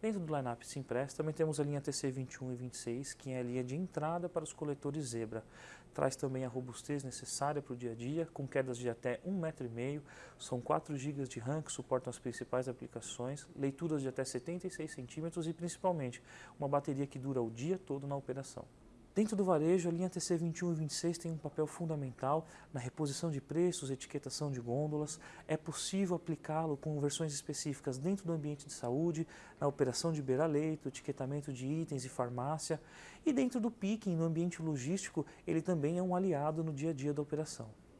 Dentro do lineup Simpress também temos a linha TC 21 e 26, que é a linha de entrada para os coletores Zebra. Traz também a robustez necessária para o dia a dia, com quedas de até 1,5 m, são 4 GB de RAM que suportam as principais aplicações, leituras de até 76 cm e principalmente uma bateria que dura o dia todo na operação. Dentro do varejo, a linha TC21 e 26 tem um papel fundamental na reposição de preços, etiquetação de gôndolas. É possível aplicá-lo com versões específicas dentro do ambiente de saúde, na operação de beira-leito, etiquetamento de itens e farmácia. E dentro do picking, no ambiente logístico, ele também é um aliado no dia a dia da operação.